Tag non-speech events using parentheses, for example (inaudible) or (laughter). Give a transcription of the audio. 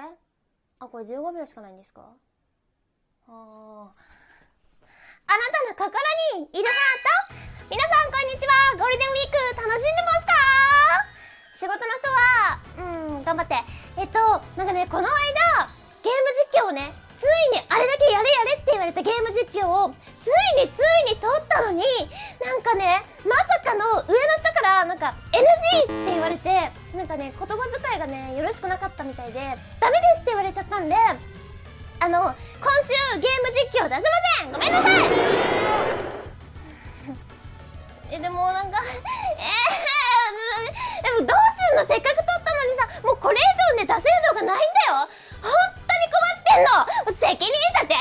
え？あこれ15秒しかないんですか？あー。あなたの心にいるハート？皆さんこんにちは。ゴールデンウィーク楽しんでますか？仕事の人はうん頑張って。えっとなんかねこの間ゲーム実況をねついにあれだけやれやれって言われたゲーム実況をついについに撮ったのになんかねまさかの上の人からなんか NG ってかね言葉遣いがねよろしくなかったみたいでダメですって言われちゃったんであの今週ゲーム実況出せません!ごめんなさい! (laughs) えでもなんか (laughs) えー、(laughs) でもどうすんの?せっかく撮ったのにさもうこれ以上ね出せるのがないんだよ!本当に困ってんの!責任者出て